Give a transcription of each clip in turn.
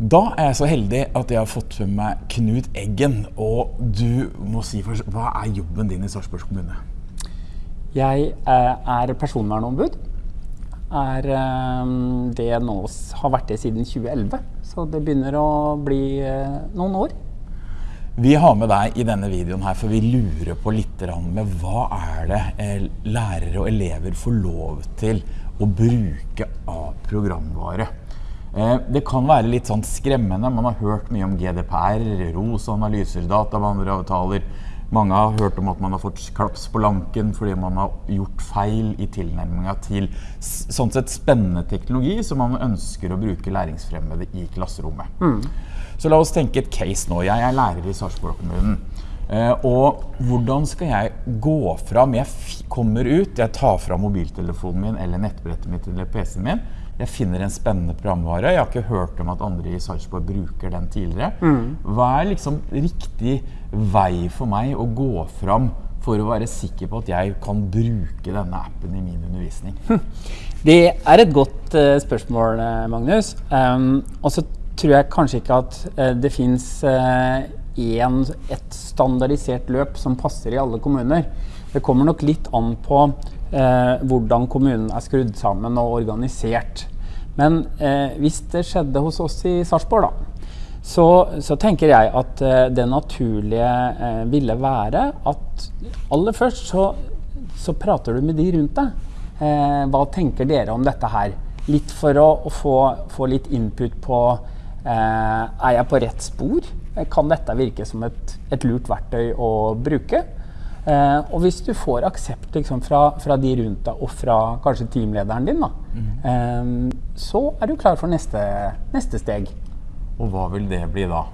Da er jeg så heldig at jeg har fått med meg Knut Eggen. Og du må si først, hva er jobben din i Sarpsborg kommune? Jeg eh, er personvernombud. Er eh, det nå har vært det siden 2011. Så det begynner å bli eh, noen år. Vi har med deg i denne videoen her, for vi lurer på litt med hva er det lærere og elever får lov til å bruke av programvare. Eh, det kan være litt sånn skremmende. Man har hørt mye om GDPR, ROS, analyser, databehandleravtaler. Mange har hørt om at man har fått klaps på lanken fordi man har gjort feil i tilnærminga til sånn sett spennende teknologi som man ønsker å bruke læringsfremmede i klasserommet. Mm. Så la oss tenke et case nå. Jeg er lærer i Sarpsborg kommunen. Eh, og hvordan skal jeg gå fram? Jeg kommer ut, jeg tar fram mobiltelefonen min eller nettbrettet mitt eller PC-en min jeg finner en spennende programvare. Jeg har ikke hørt om at andre i Sarpsborg bruker den tidligere. Mm. Hva er liksom riktig vei for meg å gå fram for å være sikker på at jeg kan bruke denne appen i min undervisning? Det er et godt uh, spørsmål, eh, Magnus. Um, og så tror jeg kanskje ikke at uh, det fins uh, et standardisert løp som passer i alle kommuner. Det kommer nok litt an på eh, hvordan kommunen er skrudd sammen og organisert. Men eh, hvis det skjedde hos oss i Sarpsborg, da, så, så, tenker jeg at eh, det naturlige eh, ville være at aller først så, så, prater du med de rundt deg. Eh, hva tenker dere om dette her? Litt for å, å få, få, litt input på eh, Er jeg på rett spor? Kan dette virke som et, et lurt verktøy å bruke? Eh, og hvis du får aksept liksom, fra, fra, de rundt deg og fra kanskje teamlederen din, da, mm. så er du klar for neste, neste, steg. Og hva vil det bli da?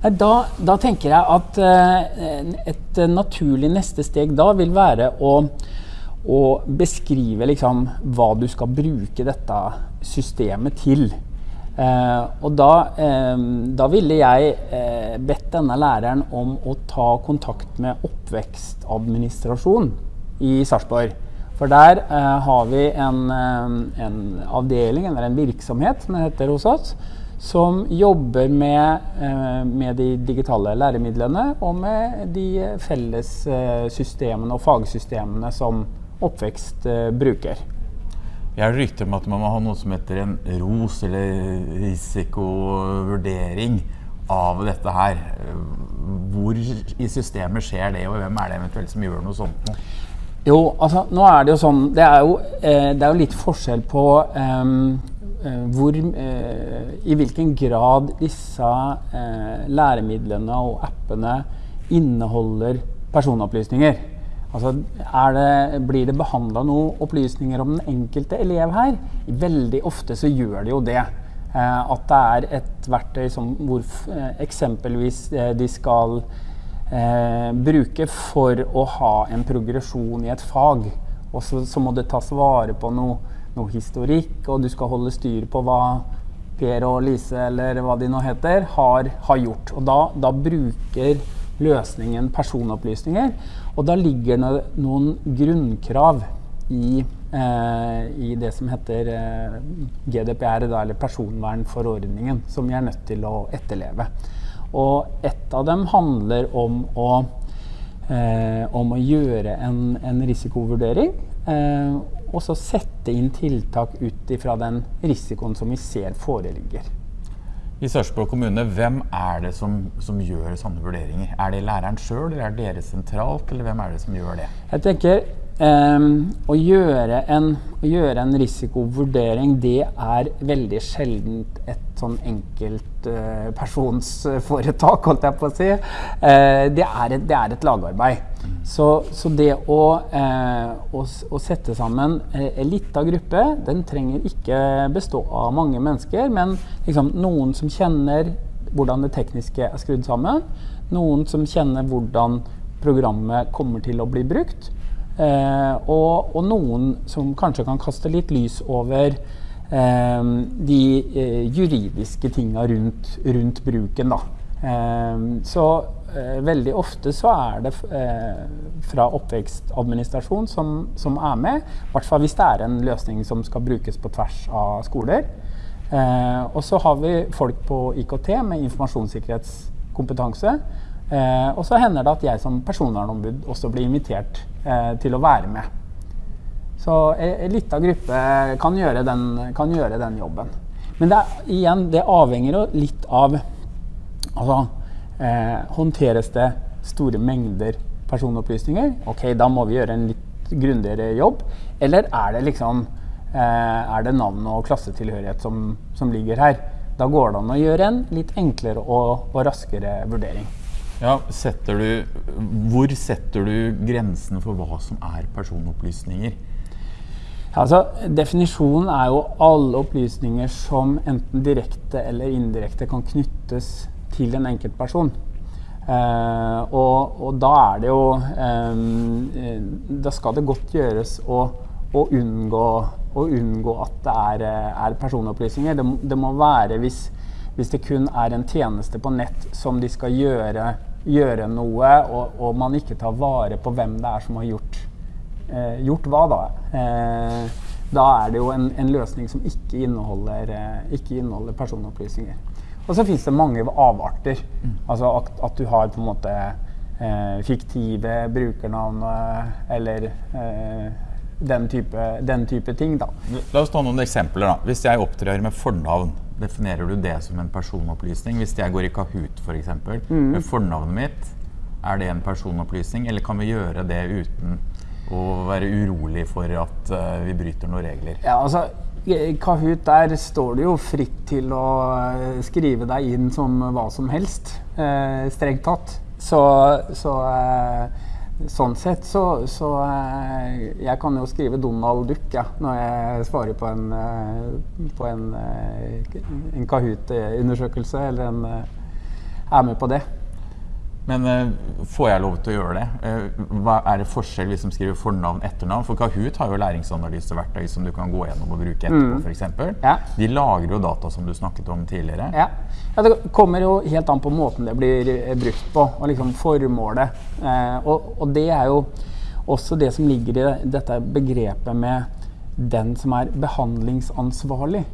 Da, da tenker jeg at eh, et naturlig neste steg da vil være å, å beskrive liksom, hva du skal bruke dette systemet til. Eh, og da, eh, da, ville jeg eh, bedt denne læreren om å ta kontakt med oppvekstadministrasjon i Sarpsborg. For der eh, har vi en, eh, en, avdeling, eller en virksomhet, som det heter hos oss, som jobber med, eh, med de digitale læremidlene og med de felles systemene og fagsystemene som oppvekst bruker. Jeg har rykte om at man må ha noe som heter en ROS, eller risikovurdering, av dette her. Hvor i systemet skjer det, og hvem er det eventuelt som gjør noe sånt? Jo, altså nå er det jo sånn Det er jo, eh, det er jo litt forskjell på eh, hvor, eh, I hvilken grad disse eh, læremidlene og appene inneholder personopplysninger. Altså, det, blir det behandla noen opplysninger om den enkelte elev her? Veldig ofte så gjør det jo det. Eh, at det er et verktøy som, hvor eh, eksempelvis de skal eh, bruke for å ha en progresjon i et fag. Og så, så må det tas vare på noe, noe, historikk, og du skal holde styr på hva Per og Lise eller hva de nå heter, har, har gjort. Og da, da bruker løsningen personopplysninger. Og da ligger det noen grunnkrav i, eh, i det som heter eh, GDPR, da, eller personvernforordningen, som vi er nødt til å etterleve. Og et av dem handler om å, eh, om å gjøre en, en risikovurdering. Eh, og så sette inn tiltak ut ifra den risikoen som vi ser foreligger. I Sarpsborg kommune, hvem er det som, som, gjør sånne vurderinger? Er det læreren sjøl, eller er det dere sentralt, eller hvem er det som gjør det? Jeg tenker um, å, gjøre en, å, gjøre en, risikovurdering, det er veldig sjelden et sånn enkeltpersonsforetak, uh, holdt jeg på å si. Uh, det, er et, det, er et, lagarbeid. Så, så det å, uh, å, å, sette sammen en lita gruppe, den trenger ikke bestå av mange mennesker, men liksom noen som kjenner hvordan det tekniske er skrudd sammen. Noen som kjenner hvordan programmet kommer til å bli brukt. Eh, og, og, noen som kanskje kan kaste litt lys over eh, de eh, juridiske tinga rundt, rundt, bruken. Da. Så veldig ofte så er det fra oppvekstadministrasjon som, som, er med. I hvert fall hvis det er en løsning som skal brukes på tvers av skoler. Eh, og så har vi folk på IKT med informasjonssikkerhetskompetanse. Eh, og så hender det at jeg som personvernombud også blir invitert til å være med. Så en lita gruppe kan gjøre, den, kan gjøre, den, jobben. Men det, er, igjen, det avhenger jo litt av altså, eh, Håndteres det store mengder personopplysninger? Ok, da må vi gjøre en litt grundigere jobb. Eller er det liksom eh, er det navn og klassetilhørighet som, som, ligger her? Da går det an å gjøre en litt enklere og, og raskere vurdering. Ja, setter du, hvor setter du grensene for hva som er personopplysninger? Altså, Definisjonen er jo alle opplysninger som enten direkte eller indirekte kan knyttes til en enkeltperson. Uh, og, og, da er det jo um, Da skal det godt gjøres å, å, unngå, å unngå, at det er, er personopplysninger. Det, det, må være hvis, hvis det kun er en tjeneste på nett som de skal gjøre, gjøre noe, og, og man ikke tar vare på hvem det er som har gjort eh, gjort hva, da? Eh, da er det jo en, en løsning som ikke inneholder, eh, ikke inneholder personopplysninger. Og så fins det mange avarter. Mm. Altså at, at, du har på en måte eh, fiktive brukernavn eller eh, den type, den, type, ting. da. La oss ta noen eksempler. da. Hvis jeg opptrer med fornavn, definerer du det som en personopplysning? Hvis jeg går i Kahoot f.eks. For mm. med fornavnet mitt, er det en personopplysning, eller kan vi gjøre det uten å være urolig for at uh, vi bryter noen regler? Ja, altså Kahoot, der står du jo fritt til å eh, skrive deg inn som hva som helst, eh, strengt tatt. Så, så eh, sånn sett så, så eh, Jeg kan jo skrive Donald Duck ja, når jeg svarer på en, eh, på en, en Kahoot-undersøkelse, eller en, er med på det. Men uh, får jeg lov til å gjøre det? Uh, Er det forskjell hvis de skriver fornavn etternavn? For Kahoot har jo læringsanalyseverktøy som du kan gå gjennom og bruke etterpå. Mm. Eksempel. ja. De lagrer jo data som du snakket om tidligere. Ja. ja. Det kommer jo helt an på måten det blir eh, brukt på, og liksom formålet. Uh, og, og, det er jo også det som ligger i dette begrepet med den som er behandlingsansvarlig.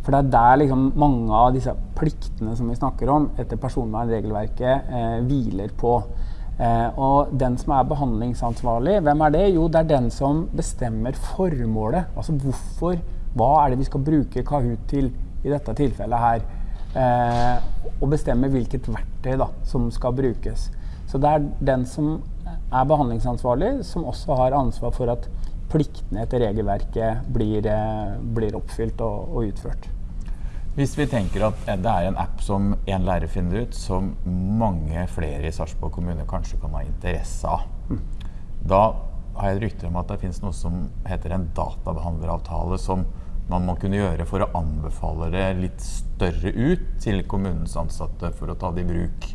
For det er der liksom mange av disse pliktene som vi snakker om etter personvernregelverket, eh, hviler på. Eh, og den som er behandlingsansvarlig, hvem er det? Jo, det er den som bestemmer formålet. Altså hvorfor, hva er det vi skal bruke Kahoot til i dette tilfellet her? Eh, og bestemme hvilket verktøy da, som skal brukes. Så det er den som er behandlingsansvarlig, som også har ansvar for at pliktene etter regelverket blir, eh, blir oppfylt og, og, utført. Hvis vi tenker at det er en app som en lærer finner ut, som mange flere i Sarpsborg kommune kanskje kan ha interesse av, mm. da har jeg rykter om at det finnes noe som heter en databehandleravtale, som man må kunne gjøre for å anbefale det litt større ut til kommunens ansatte for å ta det i bruk.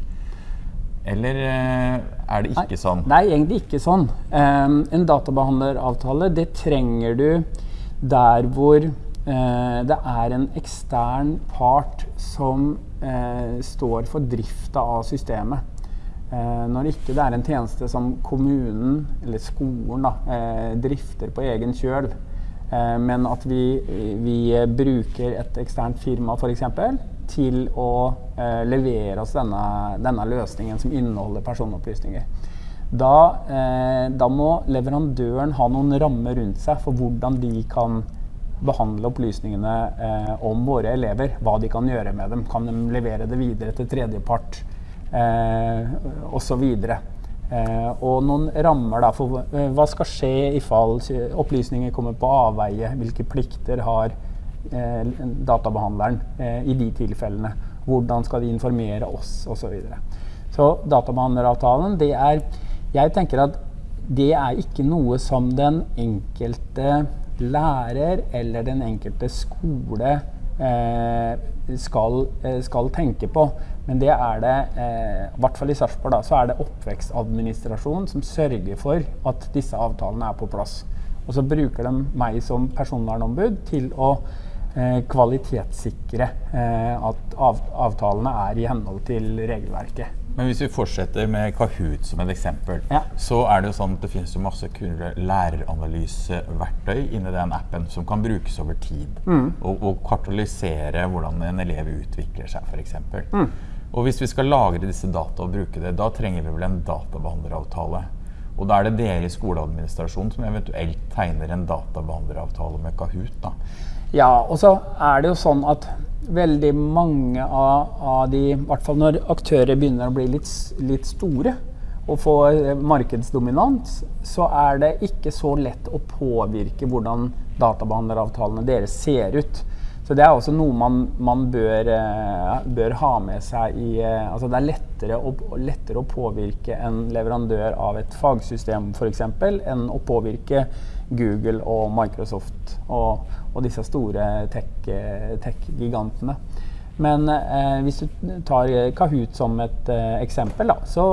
Eller eh, er det ikke sånn? Nei, det er egentlig ikke sånn. Um, en databehandleravtale det trenger du der hvor uh, det er en ekstern part som uh, står for drifta av systemet. Uh, når ikke det er en tjeneste som kommunen eller skolen da, drifter på egen kjøl, men at vi, vi bruker et eksternt firma f.eks til å eh, levere oss denne, denne, løsningen som inneholder personopplysninger. Da, eh, da, må leverandøren ha noen rammer rundt seg for hvordan de kan behandle opplysningene eh, om våre elever. Hva de kan gjøre med dem. Kan de levere det videre til tredjepart eh, osv. Eh, og noen rammer da, for eh, hva skal skje i fall opplysninger kommer på avveie. Hvilke plikter har databehandleren eh, i de tilfellene. Hvordan skal de informere oss, osv. Så, videre. så databehandleravtalen, det er Jeg tenker at det er ikke noe som den enkelte lærer eller den enkelte skole eh, skal, eh, skal, tenke på. Men det er det, eh, i hvert fall i Sarpsborg, så er det oppvekstadministrasjonen som sørger for at disse avtalene er på plass. Og så bruker de meg som personvernombud til å Eh, kvalitetssikre eh, at avtalene er i henhold til regelverket. Men hvis vi fortsetter med Kahoot som et eksempel, Ja. så er det jo sånn at det finnes jo masse kule læreranalyseverktøy inni den appen som kan brukes over tid. Og, og kartolysere hvordan en elev utvikler seg, f.eks. Mm. Og hvis vi skal lagre disse data og bruke det, da trenger vi vel en databehandleravtale. Og da er det dere i skoleadministrasjonen som eventuelt tegner en databehandleravtale med Kahoot. da. Ja, og så er det jo sånn at veldig mange av, av de, i hvert fall når aktører begynner å bli litt, litt store og få eh, markedsdominans, så er det ikke så lett å påvirke hvordan databehandleravtalene deres ser ut. Så det er også noe man, man bør, eh, bør ha med seg i eh, Altså det er lettere å, lettere å påvirke en leverandør av et fagsystem f.eks. enn å påvirke Google og Microsoft og, og disse store tech-gigantene. tech-gigantene. Men eh, hvis du tar Kahoot som et eh, eksempel, da, så,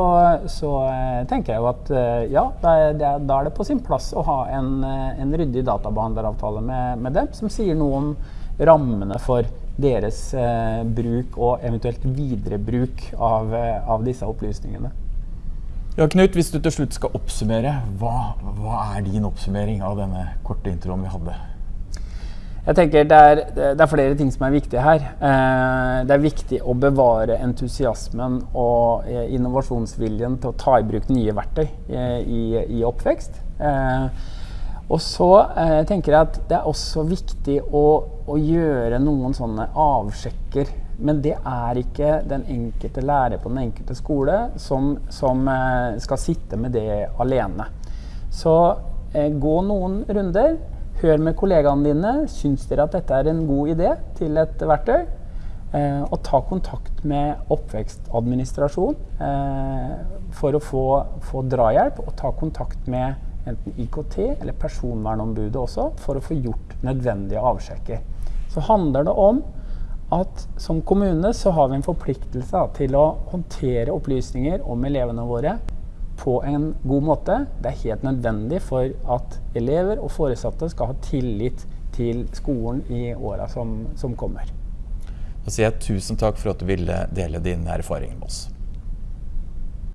så eh, tenker jeg jo at eh, ja, da er, det, da er det på sin plass å ha en, eh, en ryddig databehandleravtale med, med dem, som sier noe om rammene for deres eh, bruk og eventuelt viderebruk av, av disse opplysningene. Ja, Knut, hvis du til slutt skal oppsummere, hva, hva er din oppsummering av denne korte introen vi hadde? Jeg tenker det er, det er flere ting som er viktige her. Eh, det er viktig å bevare entusiasmen og eh, innovasjonsviljen til å ta i bruk nye verktøy eh, i, i oppvekst. Eh, og så eh, tenker jeg at det er også viktig å, å gjøre noen sånne avsjekker. Men det er ikke den enkelte lærer på den enkelte skole som, som eh, skal sitte med det alene. Så eh, gå noen runder. Hør med kollegaene dine. Syns dere at dette er en god idé til et verktøy? Eh, og ta kontakt med oppvekstadministrasjon eh, for å få, få drahjelp. Og ta kontakt med enten IKT eller personvernombudet også for å få gjort nødvendige avsjekker. Så handler det om at som kommune så har vi en forpliktelse til å håndtere opplysninger om elevene våre på en god måte. Det er helt nødvendig for at elever og foresatte skal ha tillit til skolen i åra som, som kommer. Da sier jeg tusen takk for at du ville dele dine erfaringer med oss.